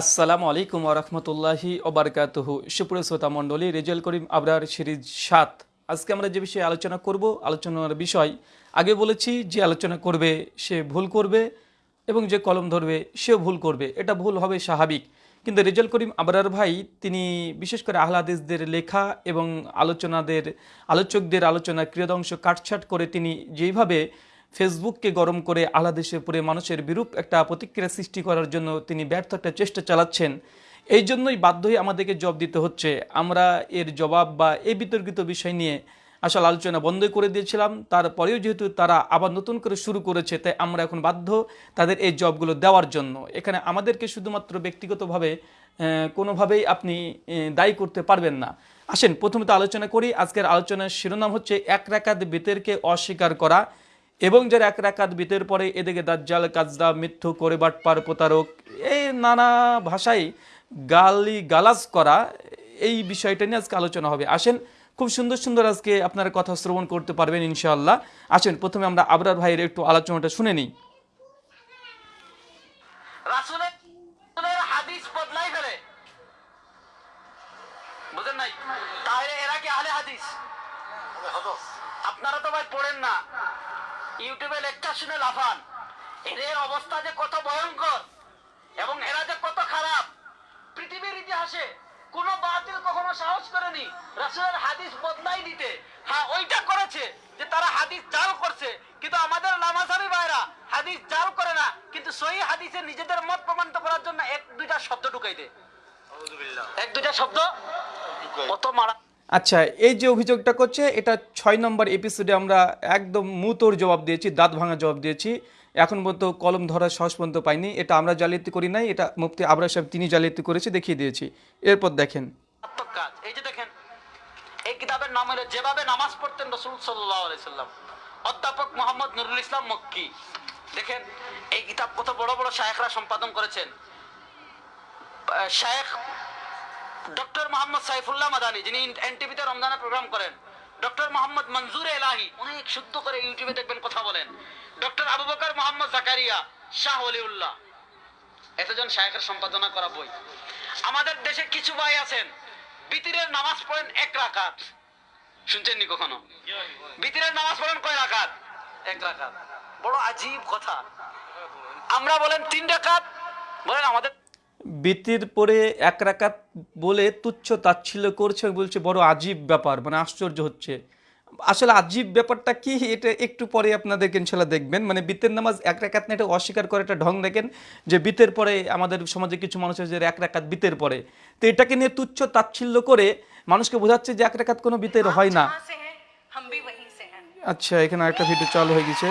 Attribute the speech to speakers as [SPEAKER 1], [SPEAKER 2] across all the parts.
[SPEAKER 1] আসসালামু আলাইকুম ওরহমতুল্লাহি ওবরকাতহু সুপ্রিয় শ্রোতা মণ্ডলী রেজাল করিম আবরার সিরিজ সাত। আজকে আমরা যে বিষয়ে আলোচনা করব, আলোচনার বিষয়, আগে বলেছি যে আলোচনা করবে, সে ভুল করবে এবং যে কলম ধরবে, সেও ভুল করবে। এটা ভুল হবে স্বাভাবিক। কিন্তু রেজাল করিম আবরার ভাই, তিনি বিশেষ করে আহ্লাদিসদের লেখা এবং আলোচনাদের, আলোচকদের আলোচনা ক্রিয়দংশ কাটছাট করে তিনি যেইভাবে ফেসবুককে গরম করে আহ্লাদেশের উপরে মানুষের বিরূপ একটা প্রতিক্রিয়া সৃষ্টি করার জন্য তিনি ব্যর্থ একটা চেষ্টা চালাচ্ছেন। এই জন্যই বাধ্য হয়ে আমাদেরকে জব দিতে হচ্ছে। আমরা এর জবাব বা এই বিতর্কিত বিষয় নিয়ে আসলে আলোচনা বন্ধ করে দিয়েছিলাম। তারপরেও যেহেতু তারা আবার নতুন করে শুরু করেছে, তাই আমরা এখন বাধ্য তাদের এই জবগুলো দেওয়ার জন্য। এখানে আমাদেরকে শুধুমাত্র ব্যক্তিগতভাবে কোনোভাবেই আপনি দায়ী করতে পারবেন না। আসেন প্রথমত আলোচনা করি। আজকের আলোচনার শিরোনাম হচ্ছে, এক রাকাত বেতেরকে অস্বীকার করা। এবং যারা এক রাকাত বিতের পরে এদিকে দাজ্জাল কাজদা মিথ্যু করে বাটপার প্রতারক, এই নানা ভাষায় গালি গালাজ করা, এই বিষয়টা নিয়ে আজকে আলোচনা হবে। আসেন, খুব সুন্দর সুন্দর আজকে আপনারা কথা শ্রবণ করতে পারবেন ইনশাআল্লাহ। আসেন, প্রথমে আমরা আবরার ভাইয়ের একটু আলোচনাটা শুনে নিই।
[SPEAKER 2] আপনারা তো ভাই পড়েন না। ইউটিউবে লেকচার শুনে লাফান। এদের অবস্থা যে কত ভয়ঙ্কর এবং এরা যে কত খারাপ। পৃথিবীর ইতিহাসে কোন বাতিল কখনো সাহস করেনি। রাসূলের হাদিস বদলাই দিতে। হ্যাঁ ওইটা করেছে যে তারা হাদিস জাল করছে। কিন্তু আমাদের নামাজারি ভাইরা হাদিস জাল করে না। কিন্তু সহি হাদিসে নিজেদের মত প্রমাণিত করার জন্য এক দুইটা শব্দ ঢুকাই দে এক দুইটা শব্দ? কত মারা
[SPEAKER 1] আচ্ছা এই যে অভিযোগটা করছে, এটা ছয় নম্বর এপিসোডে আমরা একদম মুতোর জবাব দিয়েছি, দাঁত ভাঙা জবাব দিয়েছি। এখন পর্যন্ত কলম ধরার সাহস পর্যন্ত পাইনি। এটা আমরা জালিয়াতি করি নাই, এটা মুফতি আবরা সাহেব তিনি জালিয়াতি করেছে, দেখিয়ে দিয়েছি। এরপর দেখেন।
[SPEAKER 2] কাজ, এই যে দেখেন, এই কিতাবের নাম হলো যেভাবে নামাজ পড়তেন রসুল সাল্লাহ অধ্যাপক মোহাম্মদ নুরুল ইসলাম মক্কি। দেখেন, এই কিতাব কত বড় বড় শায়েখরা সম্পাদন করেছেন। শায়েখ ডক্টর মোহাম্মদ সাইফুল্লাহ মাদানি, যিনি এনটিভিতে রমজানের প্রোগ্রাম করেন। ডক্টর মোহাম্মদ মঞ্জুর এলাহি অনেক শুদ্ধ করে ইউটিউবে দেখবেন, কথা বলেন। ডক্টর আবু বকর মোহাম্মদ জাকারিয়া, শাহ অলিউল্লাহ এতজন শায়েখের সম্পাদনা করা বই। আমাদের দেশে কিছু ভাই আছেন, বিতিরের নামাজ পড়েন এক রাকাত। শুনছেন নি কখনো? বিতিরের নামাজ পড়েন কয় রাকাত? এক রাকাত। বড় আজীব কথা। আমরা বলেন তিন রাকাত, বলেন আমাদের
[SPEAKER 1] বিতির পরে এক রাকাত বলে তুচ্ছ তাচ্ছিল্য করছে বলছে বড় আজীব ব্যাপার মানে আশ্চর্য হচ্ছে। আসলে আজীব ব্যাপারটা কি এটা একটু পরে আপনাদেরকে ইনশাল্লাহ দেখবেন। মানে বিতের নামাজ এক রাকাত না এটা অস্বীকার করে একটা ঢং দেখেন যে বিতের পরে আমাদের সমাজে কিছু মানুষ আছে যে এক রাকাত বিতের পরে। তো এটাকে নিয়ে তুচ্ছ তাচ্ছিল্য করে মানুষকে বোঝাচ্ছে যে এক রাকাত কোনো বিতের হয় না। আচ্ছা এখানে একটা ভিডিও চালু হয়ে গেছে।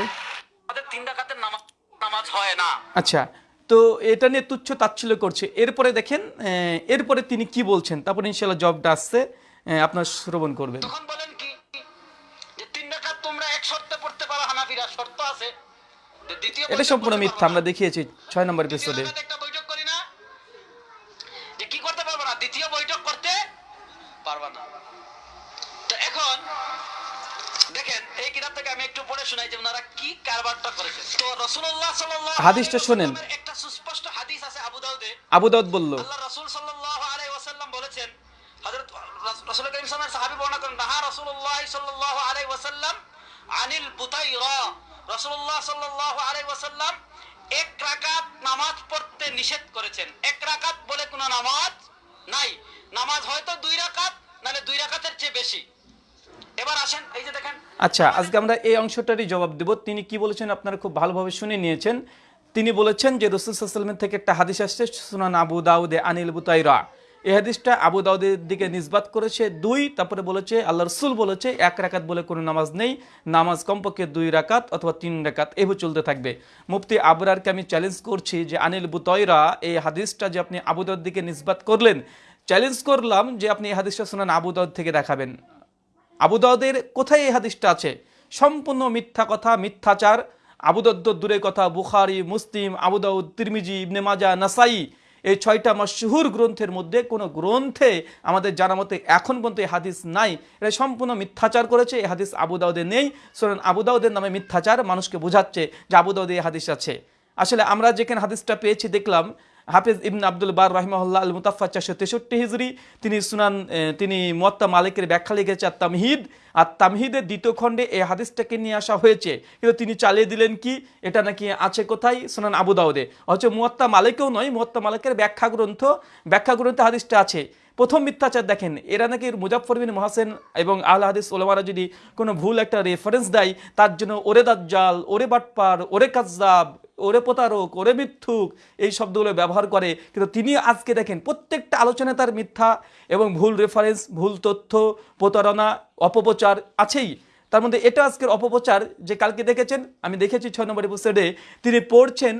[SPEAKER 2] তিন নামাজ হয় না।
[SPEAKER 1] আচ্ছা তো এটা নিয়ে তুচ্ছ তাচ্ছিল্য করছে। এরপরে দেখেন এরপরে তিনি কি বলছেন? তারপর ইনশাল্লাহ জবটা আসছে আপনার শ্রবণ করবেন।
[SPEAKER 2] তখন বলেন কি যে তিন রাকাত তোমরা এক শর্তে পড়তে পারো হানাফিরা শর্ত আছে।
[SPEAKER 1] এটা সম্পূর্ণ মিথ্যা আমরা দেখিয়েছি ছয় নম্বর
[SPEAKER 2] দ্বিতীয়
[SPEAKER 1] এপিসোডে
[SPEAKER 2] একটা বৈঠক করি না। যে কি করতে পারব না? দ্বিতীয় বৈঠক করতে পারবা না। তো এখন দেখেন এই কিতাব থেকে আমি একটু পড়ে শোনাই যে ওনারা কি কারবারটা করেছে। তো রাসূলুল্লাহ সাল্লাল্লাহু
[SPEAKER 1] হাদিসটা শোনেন।
[SPEAKER 2] আলাইহি ওয়াসাল্লামের একটা সুস্পষ্ট হাদিস আছে আবু দাউদে
[SPEAKER 1] আবু দাউদ বলল
[SPEAKER 2] আল্লাহ রাসূল সাল্লাল্লাহু আলাইহি ওয়াসাল্লাম বলেছেন হযরত রাসূল করিম সাহাবী বর্ণনা করেন নাহা রাসূলুল্লাহ সাল্লাল্লাহু আলাইহি ওয়াসাল্লাম আনিল বুতাইরা। রাসূলুল্লাহ সাল্লাল্লাহু আলাইহি ওয়াসাল্লাম এক রাকাত নামাজ পড়তে নিষেধ করেছেন। এক রাকাত বলে কোনো নামাজ নাই। নামাজ হয়তো দুই রাকাত নালে দুই রাকাতের চেয়ে বেশি। এবার আসেন এই যে দেখেন
[SPEAKER 1] আচ্ছা আজকে আমরা এই অংশটারই জবাব দেব। তিনি কি বলেছেন আপনারা খুব ভালোভাবে শুনে নিয়েছেন। তিনি বলেছেন যে রসুল সাল্লামের থেকে একটা হাদিস আসছে, সুনান আবু দাউদে আনিল বুতাইরা। এই হাদিসটা আবু দাউদের দিকে নিসবাত করেছে দুই, তারপরে বলেছে আল্লাহ রসুল বলেছে, এক রাকাত বলে কোনো নামাজ নেই, নামাজ কমপক্ষে দুই রাকাত অথবা তিন রাকাত, এভাবে চলতে থাকবে। মুফতি আবরারকে আমি চ্যালেঞ্জ করছি যে আনিল বুতয়রা এই হাদিসটা যে আপনি আবু দাউদ দিকে নিসবাত করলেন চ্যালেঞ্জ করলাম যে আপনি এই হাদিসটা শুনান আবু দাউদ থেকে দেখাবেন। আবু দাউদের কোথায় এই হাদিসটা আছে? সম্পূর্ণ মিথ্যা কথা, মিথ্যাচার আবুদদ্দ দূরে কথা, বুখারি, মুসলিম আবুদাউদ তিরমিজি, ইবনে মাজা, নাসাই, এই ছয়টা মশহুর গ্রন্থের মধ্যে কোনো গ্রন্থে আমাদের জানা মতে এখন পর্যন্ত এই হাদিস নাই। এটা সম্পূর্ণ মিথ্যাচার করেছে, এই হাদিস আবু দাউদে নেই। সুতরাং আবুদাউদের নামে মিথ্যাচার মানুষকে বোঝাচ্ছে যে আবু দাউদে এই হাদিস আছে। আসলে আমরা যেখানে হাদিসটা পেয়েছি, দেখলাম হাফিজ ইবন আব্দুল বার রহিমাহুল্লাহ আল মুতাফা চারশো তেষট্টি হিজড়ি তিনি সুনান তিনি মোয়াত্তা মালিকের ব্যাখ্যা লিখেছে আর তামহিদ আর তামহিদের দ্বিতীয় খণ্ডে এই হাদিসটাকে নিয়ে আসা হয়েছে। কিন্তু তিনি চালিয়ে দিলেন কি? এটা নাকি আছে কোথায়? সুনান আবু দাউদে। হচ্ছে মুয়াত্তা মালিকেও নয়, মুয়াত্তা মালিকের ব্যাখ্যা গ্রন্থ, ব্যাখ্যা গ্রন্থে হাদিসটা আছে। প্রথম মিথ্যাচার দেখেন, এরা নাকি মুজাফর বিন মহাসেন এবং আল হাদিস ওলামারা যদি কোনো ভুল একটা রেফারেন্স দেয়, তার জন্য ওরে দাজ্জাল, ওরে বাটপার, ওরে কাজ্জাব ওরে প্রতারক, ওরে মিথ্যুক, এই শব্দগুলো ব্যবহার করে। কিন্তু তিনি আজকে দেখেন প্রত্যেকটা আলোচনায় তার মিথ্যা এবং ভুল রেফারেন্স ভুল তথ্য, প্রতারণা, অপপ্রচার আছেই। তার মধ্যে এটা আজকের অপপ্রচার যে কালকে দেখেছেন, আমি দেখেছি ছয় নম্বর এপিসোডে তিনি পড়ছেন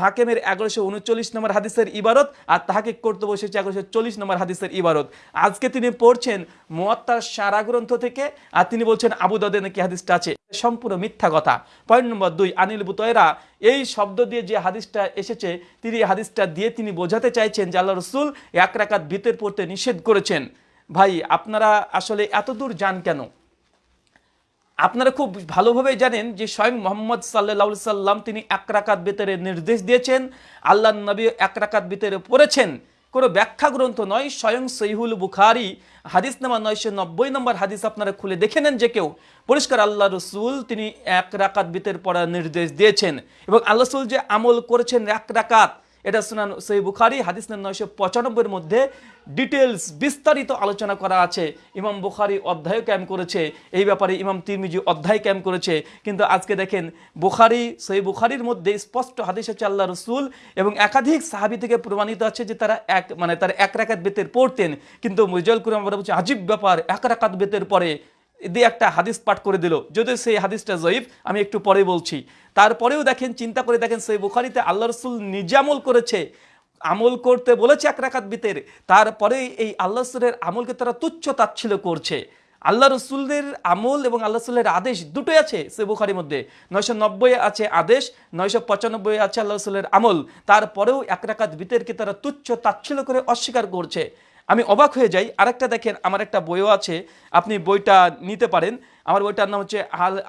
[SPEAKER 1] হাকেমের এগারোশো উনচল্লিশ নম্বর হাদিসের ইবারত আর তাহাকে করতে বসেছে এগারোশো চল্লিশ নম্বর হাদিসের ইবারত। আজকে তিনি পড়ছেন মোয়াত্তার সারা গ্রন্থ থেকে আর তিনি বলছেন আবু দাদে নাকি হাদিসটা আছে। সম্পূর্ণ মিথ্যা কথা। পয়েন্ট নম্বর দুই, আনিল বুতয়রা এই শব্দ দিয়ে যে হাদিসটা এসেছে, তিনি হাদিসটা দিয়ে তিনি বোঝাতে চাইছেন যে আল্লাহ রসুল এক রাকাত ভিতর পড়তে নিষেধ করেছেন। ভাই, আপনারা আসলে এত দূর যান কেন? আপনারা খুব ভালোভাবে জানেন যে স্বয়ং মোহাম্মদ সাল্লাহ সাল্লাম তিনি এক রাকাত বেতরে নির্দেশ দিয়েছেন আল্লাহ নবী এক রাকাত বেতরে পড়েছেন। কোনো ব্যাখ্যা গ্রন্থ নয়, স্বয়ং সহিহুল বুখারি, হাদিস নামা নয়শো নব্বই নম্বর হাদিস আপনারা খুলে দেখে নেন যে কেউ পরিষ্কার আল্লাহ রসুল তিনি এক রাকাত বিতের পড়ার নির্দেশ দিয়েছেন এবং আল্লাহ রসুল যে আমল করেছেন এক রাকাত এটা শুনান সই বুখারি, হাদিস নয়শো পঁচানব্বইয়ের মধ্যে ডিটেলস বিস্তারিত আলোচনা করা আছে। ইমাম বুখারি অধ্যায় ক্যাম্প করেছে। এই ব্যাপারে ইমাম তিরমিজি অধ্যায় ক্যাম্প করেছে। কিন্তু আজকে দেখেন, বুখারি সই বুখারির মধ্যে স্পষ্ট হাদিস হচ্ছে আল্লাহ রসুল এবং একাধিক সাহাবি থেকে প্রমাণিত আছে যে তারা এক মানে তারা এক রাকাত বেতের পড়তেন। কিন্তু মুজল কুরম বলছি, আজীব ব্যাপার, এক রাকাত বেতের পরে দিয়ে একটা হাদিস পাঠ করে দিল। যদিও সেই হাদিসটা জয়ীফ, আমি একটু পরে বলছি। তারপরেও দেখেন, চিন্তা করে দেখেন, সেই বুখারিতে আল্লাহ রসুল নিজে আমল করেছে, আমল করতে বলেছে এক রাকাত বিতের। তারপরে এই আল্লাহ রসুলের আমলকে তারা তুচ্ছ তাচ্ছিল করছে। আল্লাহ রসুলের আমল এবং আল্লাহ রসুলের আদেশ দুটোই আছে সে বুখারির মধ্যে। নয়শো নব্বই আছে আদেশ, নয়শো পঁচানব্বই আছে আল্লাহ রসুলের আমল। তারপরেও এক রাকাত বিতেরকে তারা তুচ্ছ তাচ্ছিল করে অস্বীকার করছে। আমি অবাক হয়ে যাই। আরেকটা দেখেন, আমার একটা বইও আছে, আপনি বইটা নিতে পারেন। আমার বইটার নাম হচ্ছে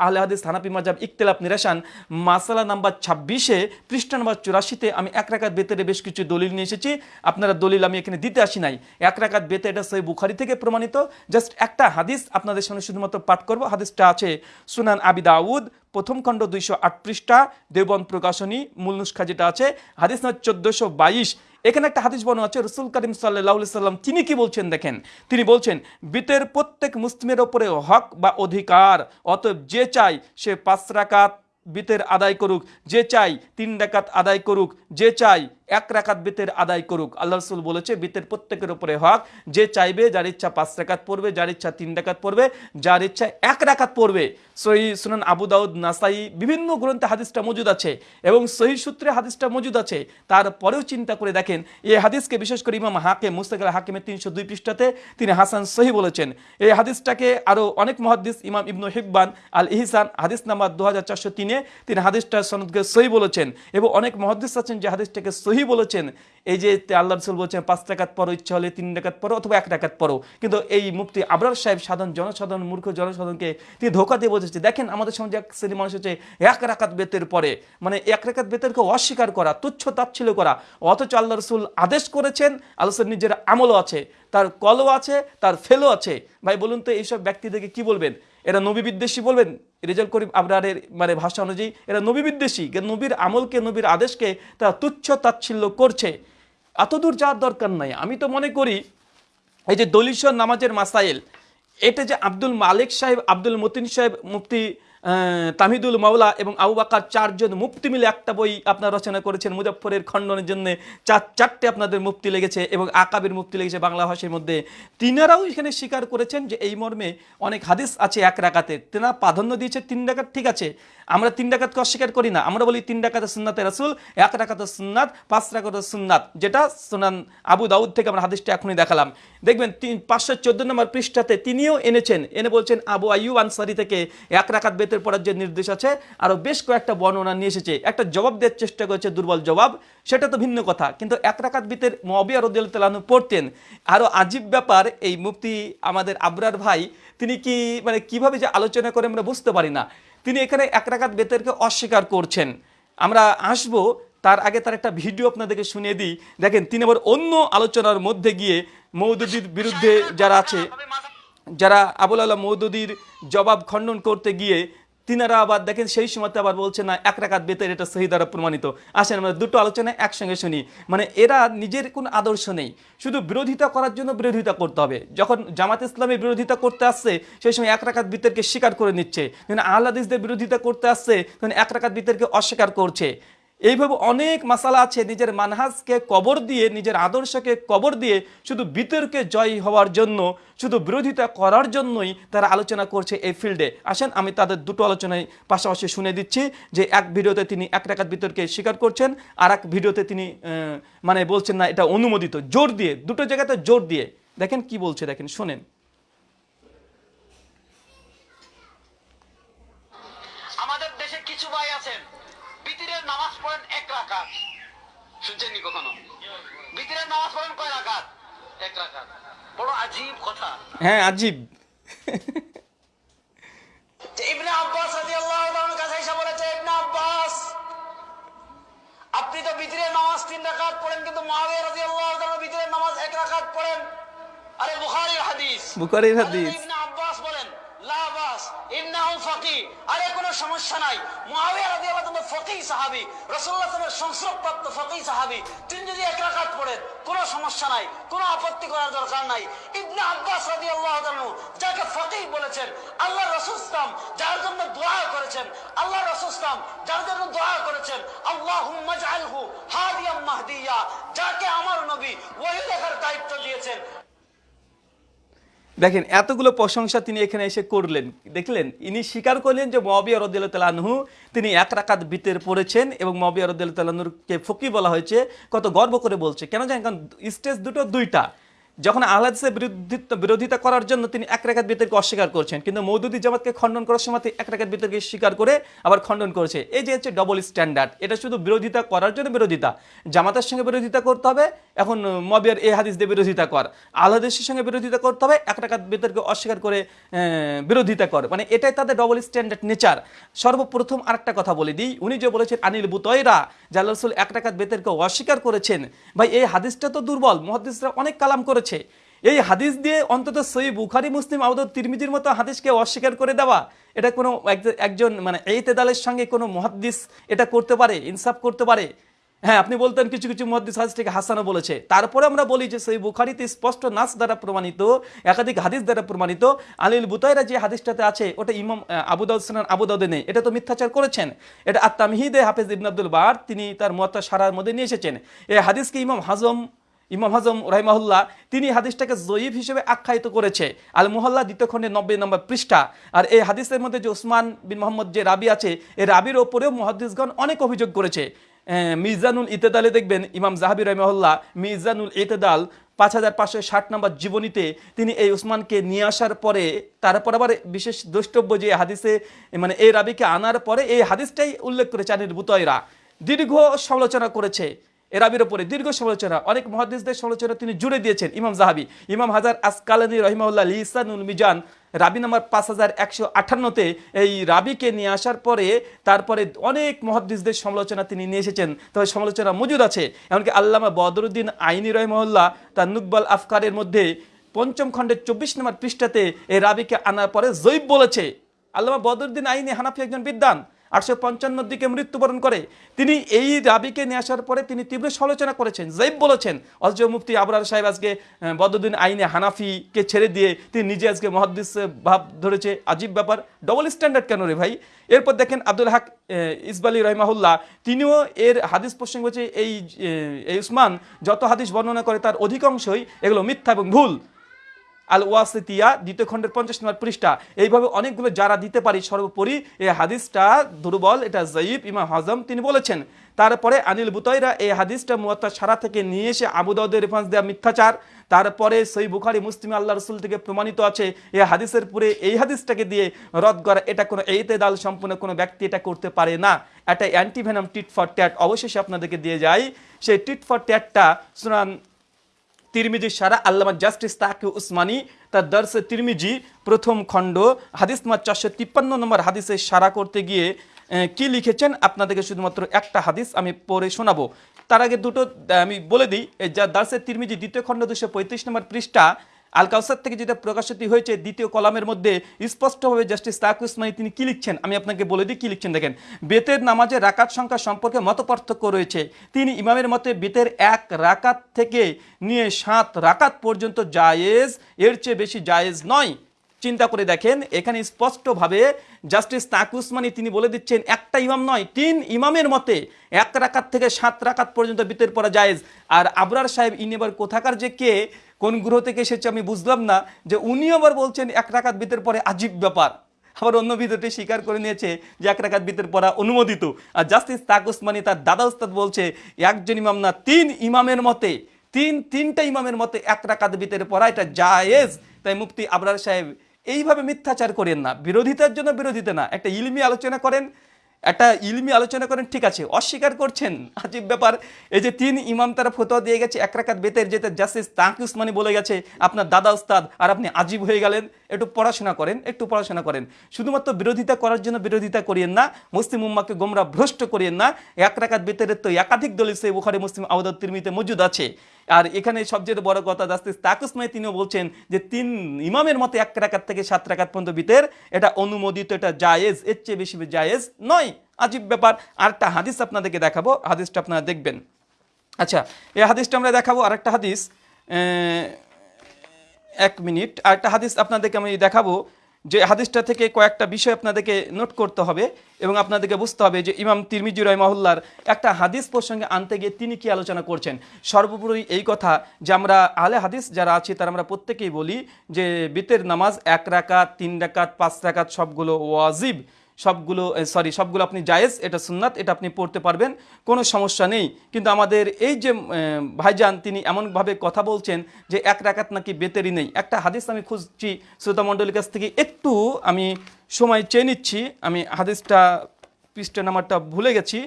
[SPEAKER 1] আহলে হাদিস হানাফি মাজাব ইকতেলাফ নিরাসান। মাসালা নাম্বার ছাব্বিশে, পৃষ্ঠা নাম্বার চুরাশিতে আমি এক রাকাত বেতেরে বেশ কিছু দলিল নিয়ে এসেছি। আপনারা দলিল আমি এখানে দিতে আসি নাই। এক রাকাত বেতে এটা সেই বুখারি থেকে প্রমাণিত। জাস্ট একটা হাদিস আপনাদের সামনে শুধুমাত্র পাঠ করব। হাদিসটা আছে সুনান আবি দাউদ, প্রথম খণ্ড দুইশো আট পৃষ্ঠা, দেবন প্রকাশনী, মূল নুস্খা যেটা আছে। হাদিস নম্বর চোদ্দশো বাইশ এখানে একটা হাদিস বর্ণ আছে, রসুল করিম সাল্লাহ সাল্লাম তিনি কি বলছেন দেখেন? তিনি বলছেন, বিতের প্রত্যেক মুসলিমের ওপরে হক বা অধিকার, অতএব যে চাই সে পাঁচ রাকাত বিতের আদায় করুক, যে চাই তিন রাকাত আদায় করুক, যে চাই এক রাকাত বিতের আদায় করুক। আল্লাহ রসুল বলেছে, বিতের প্রত্যেকের উপরে হক, যে চাইবে যার ইচ্ছা পাঁচ রাকাত পড়বে, যার ইচ্ছা তিন রাকাত পড়বে, যার ইচ্ছা এক রাকাত পড়বে। সহি সুনান আবু দাউদ নাসাই বিভিন্ন গ্রন্থে হাদিসটা মজুদ আছে এবং সহি সূত্রে হাদিসটা মজুদ আছে। তারপরেও চিন্তা করে দেখেন, এই হাদিসকে বিশেষ করে ইমাম হাকে মুস্তাকাল হাকিমের তিনশো দুই পৃষ্ঠাতে তিনি হাসান সহি বলেছেন। এই হাদিসটাকে আরও অনেক মহাদিস ইমাম ইবনু হিব্বান আল ইহসান হাদিস নাম্বার দু হাজার চারশো তিনে তিনি হাদিসটা সনদকে সহি বলেছেন এবং অনেক মহাদিস আছেন যে হাদিসটাকে সহি বলেছেন। এই যে আল্লাহ রসুল বলছেন, পাঁচ টাকাত পরো ইচ্ছা হলে তিন টাকাত পরো অথবা এক টাকাত পরো কিন্তু এই মুক্তি আবরার সাহেব সাধারণ জনসাধারণ, মূর্খ জনসাধারণকে তিনি ধোকা দিয়ে বোঝাচ্ছে দেখেন আমাদের সমাজে এক শ্রেণি মানুষ হচ্ছে এক রাকাত বেতের পরে মানে এক রাকাত বেতেরকে অস্বীকার করা, তুচ্ছ তাচ্ছিল করা, অথচ আল্লাহ রসুল আদেশ করেছেন, আল্লাহ নিজের আমলও আছে, তার কলও আছে, তার ফেলও আছে। ভাই, বলুন তো এইসব ব্যক্তিদেরকে কি বলবেন? এরা নবী বিদ্বেষী বলবেন? রেজাল্ট করিম আবরারের মানে ভাষা অনুযায়ী এরা নবী বিদ্বেষী নবীর আমলকে, নবীর আদেশকে তারা তুচ্ছ তাচ্ছিল্য করছে। এতদূর যাওয়ার দরকার নাই। আমি তো মনে করি, এই যে দলিশ নামাজের মাসাইল এটা যে আব্দুল মালিক সাহেব আব্দুল মতিন সাহেব মুফতি তামিদুল মাওলা এবং আবু বাকার চারজন মুফতি মিলে একটা বই আপনার রচনা করেছেন, মুজফ্ফরের খণ্ডনের জন্য চার, চারটে আপনাদের মুফতি লেগেছে এবং আকাবের মুফতি লেগেছে বাংলা ভাষার মধ্যে। তিনারাও এখানে স্বীকার করেছেন যে এই মর্মে অনেক হাদিস আছে এক রাকাতে। তেনা প্রাধান্য দিয়েছে তিন ডাকাত ঠিক আছে। আমরা তিন ডাকাতকে অস্বীকার করি না। আমরা বলি তিন ডাকাতের সুন্নাতে রাসুল, এক রাকাতের সুন্নাত, পাঁচ রাকাতের সুন্নাত, যেটা সুনান আবু দাউদ থেকে আমরা হাদিসটা এখনই দেখালাম। দেখবেন তিন, পাঁচশো চোদ্দ নম্বর পৃষ্ঠাতে তিনিও এনেছেন। এনে বলছেন, আবু আইয়ুব আনসারি থেকে এক রাকাত বেতের পড়ার যে নির্দেশ আছে আরও বেশ কয়েকটা বর্ণনা নিয়ে এসেছে। একটা জবাব দেওয়ার চেষ্টা করেছে দুর্বল জবাব, সেটা তো ভিন্ন কথা। কিন্তু এক রাকাত বিতের মবিয়া রদিয়াল তালানু পড়তেন আরও আজীব ব্যাপার, এই মুফতি আমাদের আবরার ভাই, তিনি কি মানে কীভাবে যে আলোচনা করে আমরা বুঝতে পারি না। তিনি এখানে এক রাকাত বেতেরকে অস্বীকার করছেন। আমরা আসব, তার আগে তার একটা ভিডিও আপনাদেরকে শুনিয়ে দিই। দেখেন, তিনি আবার অন্য আলোচনার মধ্যে গিয়ে মৌদুদির বিরুদ্ধে যারা আছে, যারা আবুল আল্লাহ মৌদুদির জবাব খণ্ডন করতে গিয়ে তিনারা আবার দেখেন সেই সময়তে আবার বলছে, না, এক রাকাত বেতের এটা সহি দ্বারা প্রমাণিত। আসেন, আমরা দুটো আলোচনা একসঙ্গে শুনি। মানে এরা নিজের কোনো আদর্শ নেই। শুধু বিরোধিতা করার জন্য বিরোধিতা করতে হবে। যখন জামাত ইসলামের বিরোধিতা করতে আসছে, সেই সময় এক রাকাত বিতর্কে স্বীকার করে নিচ্ছে। যখন আহ্লাদিসদের বিরোধিতা করতে আসছে, তখন এক রাকাত বিতর্কে অস্বীকার করছে। এইভাবে অনেক মাসালা আছে, নিজের মানহাজকে কবর দিয়ে, নিজের আদর্শকে কবর দিয়ে শুধু বিতর্কে জয় হওয়ার জন্য, শুধু বিরোধিতা করার জন্যই তারা আলোচনা করছে এই ফিল্ডে। আসেন, আমি তাদের দুটো আলোচনায় পাশাপাশি শুনে দিচ্ছি যে এক ভিডিওতে তিনি এক টাকার বিতর্কে স্বীকার করছেন, আর এক ভিডিওতে তিনি মানে বলছেন না, এটা অনুমোদিত, জোর দিয়ে, দুটো জায়গাতে জোর দিয়ে। দেখেন কি বলছে, দেখেন, শোনেন।
[SPEAKER 2] শুনছেননি কখনো? বিতিরের নামাজ পড়েন কয় রাকাত? এক রাকাত। বড় আজীব কথা।
[SPEAKER 1] হ্যাঁ আজিব।
[SPEAKER 2] ইবনে আব্বাস রাদিয়াল্লাহু তাআলার কাছে এসে বলেছে ইবনে আব্বাস আপনি তো বিতরের নামাজ তিন রাকাত পড়েন কিন্তু মুআবিয়া রাদিয়াল্লাহু তাআলা বিতরের নামাজ এক রাকাত পড়েন। আরে বুখারীর হাদিস।
[SPEAKER 1] বুখারীর হাদিস।
[SPEAKER 2] ইবনে আব্বাস বলেন আল্লাহ রাসূল যার জন্য দোয়া করেছেন আল্লাহ রাসূল যার জন্য দোয়া করেছেন মাহদিয়া, যাকে আমার নবী ওহী লেখার দায়িত্ব দিয়েছেন
[SPEAKER 1] দেখেন, এতগুলো প্রশংসা তিনি এখানে এসে করলেন। দেখলেন, ইনি স্বীকার করলেন যে মবিয়া রদিল্লা তালানহু তিনি এক রাকাত বিতের পড়েছেন এবং মবিয়া রদিল্লা তালানুরকে ফকি বলা হয়েছে, কত গর্ব করে বলছে। কেন জানেন? কারণ স্টেজ দুটো দুইটা। যখন আহ্লাদিসের বিরোধিতা বিরোধিতা করার জন্য তিনি এক রেখাত বিতর্কে অস্বীকার করছেন, কিন্তু মৌদুদি জামাতকে খণ্ডন করার সময় এক রেখাত বিতর্কে স্বীকার করে আবার খণ্ডন করেছে। এই যে হচ্ছে ডবল স্ট্যান্ডার্ড এটা শুধু বিরোধিতা করার জন্য বিরোধিতা। জামাতের সঙ্গে বিরোধিতা করতে হবে এখন মবিয়ার এ হাদিস দিয়ে বিরোধিতা কর। আহ্লাদিসের সঙ্গে বিরোধিতা করতে হবে, এক রেখাত বিতর্কে অস্বীকার করে বিরোধিতা কর। মানে এটাই তাদের ডবল স্ট্যান্ডার্ড নেচার সর্বপ্রথম আরেকটা কথা বলে দিই। উনি যে বলেছেন, আনিল বুতয়রা জাল্লা রসুল এক টাকাত বেতেরকে অস্বীকার করেছেন। ভাই, এই হাদিসটা তো দুর্বল। মহাদিসরা অনেক কালাম করেছে। এই হাদিস দিয়ে অন্তত সই বুখারি, মুসলিম আউদ তিরমিজির মতো হাদিসকে অস্বীকার করে দেওয়া, এটা কোনো এক- একজন মানে এই তেদালের সঙ্গে কোনো মহাদ্দিস এটা করতে পারে, ইনসাফ করতে পারে। হ্যাঁ আপনি বলতেন কিছু কিছু মহাদিস হাদিসটাকে হাসানো বলেছে। তারপরে আমরা বলি যে সেই বুখারিতে স্পষ্ট নাস দ্বারা প্রমাণিত, একাধিক হাদিস দ্বারা প্রমাণিত, আলিল বুতাইরা যে হাদিসটাতে আছে, ওটা ইমাম আবুদাউদ সানান আবুদাউদে নেই। এটা তো মিথ্যাচার করেছেন। এটা আত্মামহিদে হাফেজ ইবন আব্দুল বার, তিনি তার মত সারার মধ্যে নিয়ে এসেছেন। এই হাদিসকে ইমাম হাজম ইমাম হাজম রাহিমাহুল্লাহ, তিনি হাদিসটাকে জয়ীফ হিসেবে আখ্যায়িত করেছে। আল মুহল্লা দ্বিতীয় খণ্ডে নব্বই নম্বর পৃষ্ঠা। আর এই হাদিসের মধ্যে যে ওসমান বিন মোহাম্মদ যে রাবি আছে এই রাবির ওপরেও মহাদিসগণ অনেক অভিযোগ করেছে। মিজানুল ইতেদালে দেখবেন ইমাম জাহাবি রহমহল্লা মিজানুল ইতেদাল পাঁচ হাজার পাঁচশো ষাট নম্বর জীবনীতে তিনি এই উসমানকে নিয়ে আসার পরে, তারপর আবার বিশেষ দ্রষ্টব্য যে হাদিসে মানে এই রাবিকে আনার পরে এই হাদিসটাই উল্লেখ করেছে আনির বুতয়রা দীর্ঘ সমালোচনা করেছে এরাবির ওপরে দীর্ঘ সমালোচনা। অনেক মহাদিসদের সমালোচনা তিনি জুড়ে দিয়েছেন ইমাম জাহাবি। ইমাম হাজার আসকালানি রহিমাউল্লাহ লিসানুল মিজান রাবি নাম্বার পাঁচ হাজার একশো আঠান্নতে এই রাবিকে নিয়ে আসার পরে তারপরে অনেক মহাদিসদের সমালোচনা তিনি নিয়ে এসেছেন। তবে সমালোচনা মজুদ আছে, এমনকি আল্লামা বদরুদ্দিন আইনি রহমহল্লা তার নুকবাল আফকারের মধ্যে পঞ্চম খণ্ডের চব্বিশ নম্বর পৃষ্ঠাতে এই রাবিকে আনার পরে জৈব বলেছে। আল্লামা বদরুদ্দিন আইনি হানাফি একজন বিদ্বান। আটশো পঞ্চান্নর দিকে মৃত্যুবরণ করে। তিনি এই রাবিকে নিয়ে আসার পরে তিনি তীব্র সমালোচনা করেছেন জৈব বলেছেন। অথচ মুফতি আবরার সাহেব আজকে আহ, বদরুদ্দিন আইনে হানাফিকে ছেড়ে দিয়ে তিনি নিজে আজকে মহাদ্দিস ভাব ধরেছে। আজীব ব্যাপার ডবল স্ট্যান্ডার্ড কেন রে ভাই? এরপর দেখেন আব্দুল হাক ইসবালি রহমাহুল্লাহ তিনিও এর হাদিস প্রসঙ্গ এই এই উসমান যত হাদিস বর্ণনা করে তার অধিকাংশই এগুলো মিথ্যা এবং ভুল। আল ওয়াসিতিয়া দ্বিতীয় খণ্ডের পঞ্চাশ নম্বর পৃষ্ঠা। এইভাবে অনেকগুলো যারা দিতে পারি, সর্বোপরি এই হাদিসটা দুর্বল, এটা জয়ীব ইমাম হজম, তিনি বলেছেন। তারপরে আনিল বুতয়রা এই হাদিসটা মুয়াত্তা সারা থেকে নিয়ে এসে আবুদাউদের রেফারেন্স দেওয়া মিথ্যাচার। তারপরে সই বুখারি, মুসলিম আল্লাহ রসুল থেকে প্রমাণিত আছে এই হাদিসের পুরে এই হাদিসটাকে দিয়ে রদ করা, এটা কোনো এইতে দাল সম্পূর্ণ কোনো ব্যক্তি এটা করতে পারে না। একটা অ্যান্টিভেনাম টিট ফর ট্যাট অবশেষে আপনাদেরকে দিয়ে যায় সেই tit for ট্যাটটা Sunan Tirmidhi Sara Allama justice তাকে উসমানী, তার দর্শে তিরমিজি, প্রথম খণ্ড, হাদিস নম্বর চারশো তিপ্পান্ন নম্বর হাদিসে সারা করতে গিয়ে কি লিখেছেন? আপনাদেরকে শুধুমাত্র একটা হাদিস আমি পরে শোনাবো। তার আগে দুটো আমি বলে দিই যা দার্সের তিরমিজি দ্বিতীয় খণ্ড দুশো পঁয়ত্রিশ নম্বর পৃষ্ঠা আল কাউসার থেকে যেটা প্রকাশিত হয়েছে দ্বিতীয় কলামের মধ্যে স্পষ্টভাবে জাস্টিস তাক উসমানী তিনি কি লিখছেন? আমি আপনাকে বলে দিই, কি লিখছেন দেখেন। বেতের নামাজে রাকাত সংখ্যা সম্পর্কে মত পার্থক্য রয়েছে। তিনি ইমামের মতে বেতের এক রাকাত থেকে নিয়ে সাত রাকাত পর্যন্ত জায়েজ, এর চেয়ে বেশি জায়েজ নয়। চিন্তা করে দেখেন, এখানে স্পষ্টভাবে জাস্টিস তাক উসমানী তিনি বলে দিচ্ছেন, একটা ইমাম নয়, তিন ইমামের মতে এক রাকাত থেকে সাত রাকাত পর্যন্ত বিতের পড়া জায়েজ। আর আবরার সাহেব ইনেবার কোথাকার যে কে? কোন গ্রহ থেকে এসেছে আমি বুঝলাম না যে উনি আবার বলছেন এক রাকাত বিতের পরে আজীব ব্যাপার। আবার অন্য ভিডিওটি স্বীকার করে নিয়েছে যে এক রাকাত বিতের পড়া অনুমোদিত। আর জাস্টিস তাক উসমানী তার দাদা উস্তাদ বলছে, একজন ইমাম না, তিন ইমামের মতে, তিন, তিনটা ইমামের মতে এক রাকাত বিতের পড়া এটা জায়েজ। তাই মুফতি আবরার সাহেব, এইভাবে মিথ্যাচার করেন না। বিরোধিতার জন্য বিরোধিতা না। একটা ইলমি আলোচনা করেন একটা ইলমি আলোচনা করেন, ঠিক আছে, অস্বীকার করছেন। আজীব ব্যাপার, এই যে তিন ইমাম তারা ফতোয়া দিয়ে গেছে, এক রাকাত বেতের যেতে জাস্টিস তাঁক উসমানি বলে গেছে, আপনার দাদা উস্তাদ, আর আপনি আজীব হয়ে গেলেন। একটু পড়াশোনা করেন, একটু পড়াশোনা করেন। শুধুমাত্র বিরোধিতা করার জন্য বিরোধিতা করিয়েন না, মুসলিম উম্মাকে গোমরা ভ্রষ্ট করিয়েন না। এক রাকাত বেতের তো একাধিক দলিল সেই বুখারে, মুসলিম আউদাদ তিরমিতে মজুদ আছে। আর এখানে সবচেয়ে বড় কথা জাস্টিস তাকুসমাই তিনিও বলছেন যে তিন ইমামের মতে এক রাকাত থেকে সাত রাকাত পর্যন্ত বিতের এটা অনুমোদিত, এটা জায়েজ, এর চেয়ে বেশি জায়েজ নয়। আজীব ব্যাপার। আরেকটা হাদিস আপনাদেরকে দেখাবো, হাদিসটা আপনারা দেখবেন। আচ্ছা এই হাদিসটা আমরা দেখাবো আরেকটা হাদিস। এক মিনিট। আর একটা হাদিস আপনাদেরকে আমি দেখাবো যে হাদিসটা থেকে কয়েকটা বিষয় আপনাদেরকে নোট করতে হবে এবং আপনাদেরকে বুঝতে হবে যে ইমাম তিরমিজি রহমাহুল্লার একটা হাদিস প্রসঙ্গে আনতে গিয়ে তিনি কি আলোচনা করছেন। সর্বোপরি এই কথা যে আমরা আলে হাদিস যারা আছি, তারা আমরা প্রত্যেকেই বলি যে বিতের নামাজ এক রাকাত, তিন রাকাত, পাঁচ রাকাত সবগুলো ওয়াজিব। সবগুলো সরি সবগুলো আপনি জায়েজ, এটা সুন্নাত, এটা আপনি পড়তে পারবেন, কোনো সমস্যা নেই। কিন্তু আমাদের এই যে ভাইজান, তিনি এমনভাবে কথা বলছেন যে এক রাকাত নাকি বেতেরই নেই। একটা হাদিস আমি খুঁজছি শ্রোতা মণ্ডলীর কাছ থেকে, একটু আমি সময় চেয়ে নিচ্ছি, আমি হাদিসটা, পৃষ্ঠ নাম্বারটা ভুলে গেছি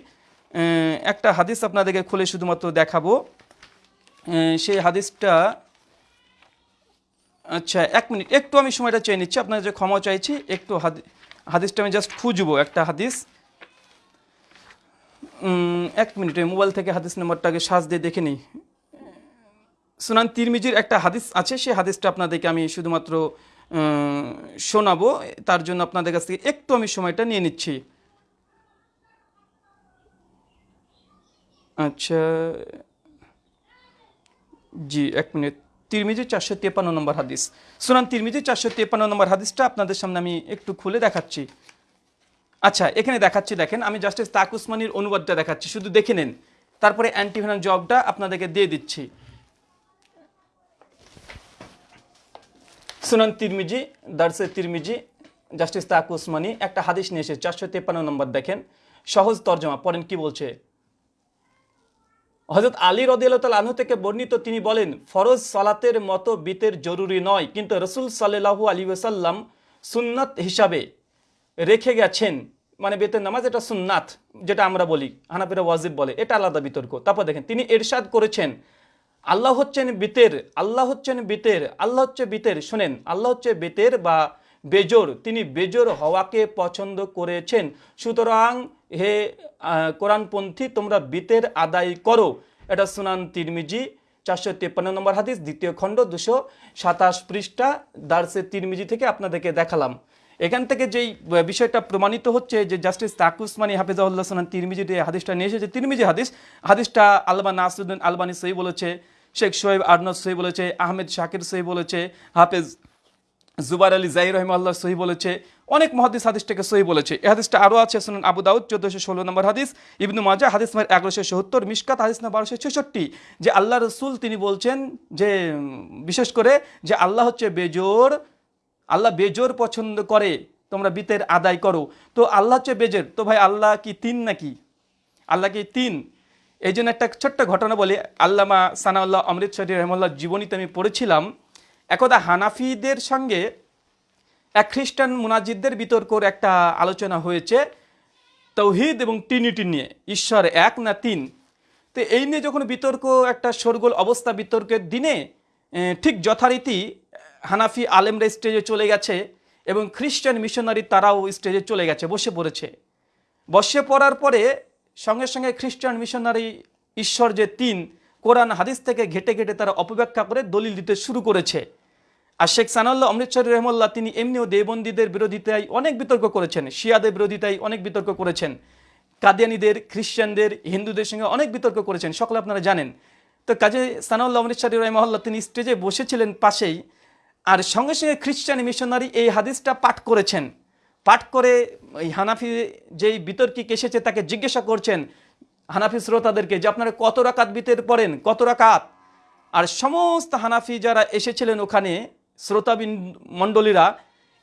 [SPEAKER 1] একটা হাদিস আপনাদেরকে খুলে শুধুমাত্র দেখাবো। সেই হাদিসটা আচ্ছা এক মিনিট, একটু আমি সময়টা চেয়ে নিচ্ছি, আপনার যে ক্ষমা চাইছি, একটু হাদি হাদিসটা আমি জাস্ট খুঁজবো, একটা হাদিস। এক মিনিট মোবাইল থেকে হাদিস নাম্বারটাকে সাজ দিয়ে দেখে নিই। সুনান তিরমিজির একটা হাদিস আছে সেই হাদিসটা আপনাদেরকে আমি শুধুমাত্র শোনাবো। তার জন্য আপনাদের কাছ থেকে একটু আমি সময়টা নিয়ে নিচ্ছি। আচ্ছা জি, এক মিনিট। তিরমিজি চারশো তেপান্ন নম্বর হাদিস। সুনান তিরমিজি চারশো তেপান্ন নম্বর হাদিসটা আপনাদের সামনে আমি একটু খুলে দেখাচ্ছি। আচ্ছা এখানে দেখাচ্ছি, দেখেন, আমি জাস্টিস তাক উসমানির অনুবাদটা দেখাচ্ছি। শুধু দেখে নেন। তারপরে অ্যান্টিভেনাল জবটা আপনাদেরকে দিয়ে দিচ্ছি। সুনান তিরমিজি, দার্সে তিরমিজি, জাস্টিস তাক উসমানি, একটা হাদিস নিয়ে এসে চারশো তেপান্ন নম্বর দেখেন। সহজ তর্জমা, পড়েন কি বলছে? হজরত আলী রদিয়াল আনহু থেকে বর্ণিত তিনি বলেন, ফরজ সালাতের মতো বিতের জরুরি নয়, কিন্তু রসুল সাল্লাহু আলী ওসাল্লাম সুন্নাত হিসাবে রেখে গেছেন। মানে বেতের নামাজ এটা সুন্নাত, যেটা আমরা বলি, হানাফিরা ওয়াজিব বলে, এটা আলাদা বিতর্ক। তারপর দেখেন, তিনি এরশাদ করেছেন, আল্লাহ হচ্ছেন বিতের, আল্লাহ হচ্ছেন বিতের, আল্লাহ হচ্ছে বিতের, শোনেন, আল্লাহ হচ্ছে বেতের বা বেজোর, তিনি বেজোর হওয়াকে পছন্দ করেছেন। সুতরাং হে কোরআনপন্থী, তোমরা বিতের আদায় করো। এটা সুনান তিরমিজি, চারশো তেপ্পান্ন নম্বর হাদিস, দ্বিতীয় খণ্ড, দুশো সাতাশ পৃষ্ঠা, দার্সে তিরমিজি থেকে আপনাদেরকে দেখালাম। এখান থেকে যেই বিষয়টা প্রমাণিত হচ্ছে যে জাস্টিস তাকুসমানি হাফিজাউল্লাহ সালাম তিরমিজি যে হাদিসটা নিয়ে এসেছে। তিরমিজি হাদিস, হাদিসটা আলবা নাসরুদ্দিন আলবানি সই বলেছে, শেখ সোহেব আরনদ সই বলেছে, আহমেদ শাকির সই বলেছে, হাফেজ জুবার আলী জাহির রহমাল্লাহ সহি বলেছে, অনেক মহাদিস হাদিসটাকে সহি বলেছে। এই হাদিসটা আরও আছে শুনুন আবু দাউদ, চোদ্দোশো ষোলো নম্বর হাদিস, ইবনু মাজা হাদিস নম্বর এগারোশো সত্তর মিসকাত হাদিস নম্বর বারোশো ছেষট্টি, যে আল্লাহ রসুল তিনি বলছেন যে, বিশেষ করে যে আল্লাহ হচ্ছে বেজোর, আল্লাহ বেজোর পছন্দ করে, তোমরা বিতের আদায় করো। তো আল্লাহ হচ্ছে বেজোর, তো ভাই আল্লাহ কি তিন নাকি? আল্লাহ কি তিন? এই জন্য একটা ছোট্ট ঘটনা বলি। আল্লামা সানাউল্লাহ অমৃতসরী রহমল্লাহ জীবনীতে আমি পড়েছিলাম একদা হানাফিদের সঙ্গে এক খ্রিস্টান মুনাজিদদের বিতর্কর একটা আলোচনা হয়েছে, তৌহিদ এবং টিনিটি নিয়ে, ঈশ্বর এক না তিন। তো এই নিয়ে যখন বিতর্ক, একটা শোরগোল অবস্থা বিতর্কের দিনে ঠিক যথারীতি হানাফি আলেমরা স্টেজে চলে গেছে এবং খ্রিস্টান মিশনারি তারাও স্টেজে চলে গেছে, বসে পড়েছে। বসে পড়ার পরে সঙ্গে সঙ্গে খ্রিস্টান মিশনারি ঈশ্বর যে তিন কোরআন হাদিস থেকে ঘেটে ঘেটে তারা অপব্যাখ্যা করে দলিল দিতে শুরু করেছে। আর শেখ সানাল্লাহ অমৃতসরী রহমল্লাহ, তিনি এমনিও দেবন্দীদের বিরোধিতায় অনেক বিতর্ক করেছেন, শিয়াদের বিরোধিতায় অনেক বিতর্ক করেছেন, কাদিয়ানিদের, খ্রিস্টানদের, হিন্দুদের সঙ্গে অনেক বিতর্ক করেছেন, সকলে আপনারা জানেন। তো কাজে সানাউল্লাহ অমৃতসরী রহমল্লাহ, তিনি স্টেজে বসেছিলেন পাশেই, আর সঙ্গে সঙ্গে খ্রিস্টান মিশনারি এই হাদিসটা পাঠ করেছেন। পাঠ করে ওই হানাফি যেই বিতর্কিক এসেছে তাকে জিজ্ঞাসা করছেন হানাফি শ্রোতাদেরকে যে আপনারা কত রাকাত বিতের পড়েন, কত রাকাত? আর সমস্ত হানাফি যারা এসেছিলেন ওখানে, শ্রোতাবিন মণ্ডলীরা,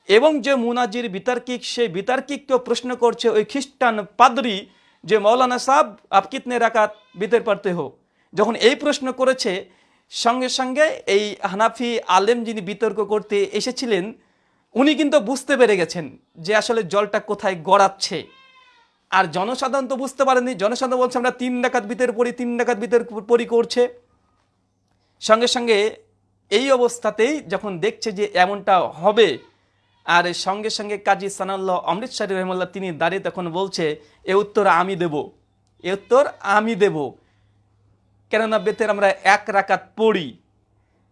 [SPEAKER 1] এবং যে মুনাজির বিতার্কিক, সেই বিতার্কিককেও প্রশ্ন করছে ওই খ্রিস্টান পাদরি যে, মৌলানা সাহ আপ কিতনে রাকাত বিতের পারতে হো? যখন এই প্রশ্ন করেছে, সঙ্গে সঙ্গে এই হানাফি আলেম যিনি বিতর্ক করতে এসেছিলেন, উনি কিন্তু বুঝতে পেরে গেছেন যে আসলে জলটা কোথায় গড়াচ্ছে। আর জনসাধারণ তো বুঝতে পারেনি। জনসাধারণ বলছে, আমরা তিন ডাকাত বিতের পরি, তিন ডাকাত বিতের পরি করছে। সঙ্গে সঙ্গে এই অবস্থাতেই যখন দেখছে যে এমনটা হবে, আর সঙ্গে সঙ্গে কাজী সানাল্লাহ অমৃতসরী রহমাল্লাহ তিনি দাঁড়িয়ে তখন বলছে, এ উত্তর আমি দেব, এ উত্তর আমি দেব। কেননা বেতের আমরা এক রাকাত পড়ি।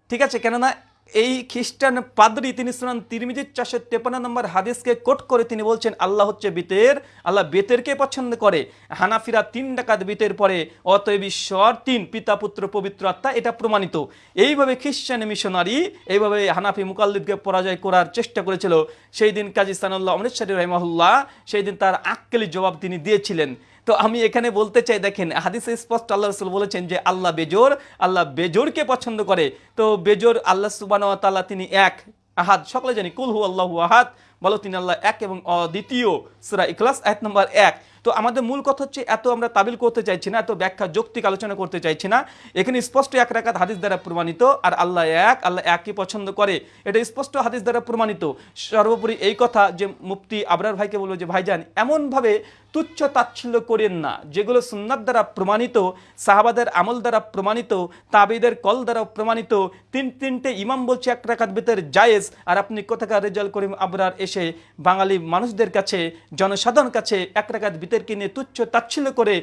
[SPEAKER 1] ঠিক আছে? কেননা এই খ্রিস্টান পাদরি তিনি শুনান তিরমিজির চারশো তেপান্ন নম্বর হাদিসকে কোট করে তিনি বলছেন, আল্লাহ হচ্ছে বেতের, আল্লাহ বেতেরকে পছন্দ করে। হানাফিরা তিন ডাকাত বেতের পরে, অতএব ঈশ্বর তিন, পিতা, পুত্র, পবিত্র আত্মা, এটা প্রমাণিত। এইভাবে খ্রিস্টান মিশনারি, এইভাবে হানাফি মুকাল্লিদকে পরাজয় করার চেষ্টা করেছিল। সেই দিন কাজী সানাল্লাহ অমৃতসরী রহমাহুল্লাহ, সেই দিন তার আক্কেলি জবাব তিনি দিয়েছিলেন। তো আমি এখানে বলতে চাই, দেখেন, হাদিসে স্পষ্ট আল্লাহ রসুল বলেছেন যে আল্লাহ বেজোর, আল্লাহ বেজোরকে পছন্দ করে। তো বেজোর আল্লাহ সুবান তাল্লাহ তিনি এক, আহাদ, সকলে জানি কুলহু আল্লাহ আহাদ, বলো তিনি আল্লাহ এক এবং অদ্বিতীয় সুরা ইকলাস এক নম্বর এক। তো আমাদের মূল কথা হচ্ছে এত আমরা তাবিল করতে চাইছি না, এত ব্যাখ্যা, যৌক্তিক আলোচনা করতে চাইছি না। এখানে স্পষ্ট এক রাকাত হাদিস দ্বারা প্রমাণিত, আর আল্লাহ এক, আল্লাহ একই পছন্দ করে। এটা স্পষ্ট হাদিস দ্বারা প্রমাণিত। সর্বোপরি এই কথা যে মুফতি আবরার ভাইকে বলব যে, ভাইজান, এমনভাবে তুচ্ছ তাচ্ছিল্য করেন না, যেগুলো সুন্নাত দ্বারা প্রমাণিত, সাহাবাদের আমল দ্বারা প্রমাণিত, তাবিদের কল দ্বারা প্রমাণিত। তিন, তিনটে ইমাম বলছে এক রাকাত বেতের জায়েজ, আর আপনি কোথাকার রেজাল করিম আবরার এসে বাঙালি মানুষদের কাছে জনসাধারণ কাছে এক রাকাত বিতেরকে নিয়ে তুচ্ছ তাচ্ছিল্য করে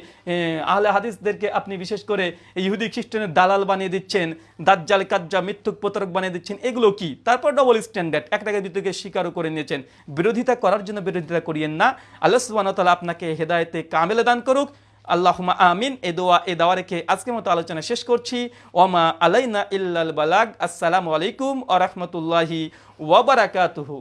[SPEAKER 1] আহলে হাদিসদেরকে আপনি বিশেষ করে ইহুদি খ্রিস্টানের দালাল বানিয়ে দিচ্ছেন, দাজ্জাল, কাজ্জা, মিথ্যুক প্রতারক বানিয়ে দিচ্ছেন, এগুলো কি? তারপর ডবল স্ট্যান্ডার্ড এক টাকা বিতর্কে স্বীকারও করে নিয়েছেন। বিরোধিতা করার জন্য বিরোধিতা করিয়েন না। আল্লাহ ওয়া আপনাকে হেদায়েতে কামেলে দান করুক। আল্লাহুমা আমিন। এ দোয়া, এ দাওয়া রেখে আজকের মতো আলোচনা শেষ করছি। ওমা আলাইনা ইল্লাল বালাগ। আসসালামু আলাইকুম ওয়া রাহমাতুল্লাহি ওয়া বারাকাতুহু।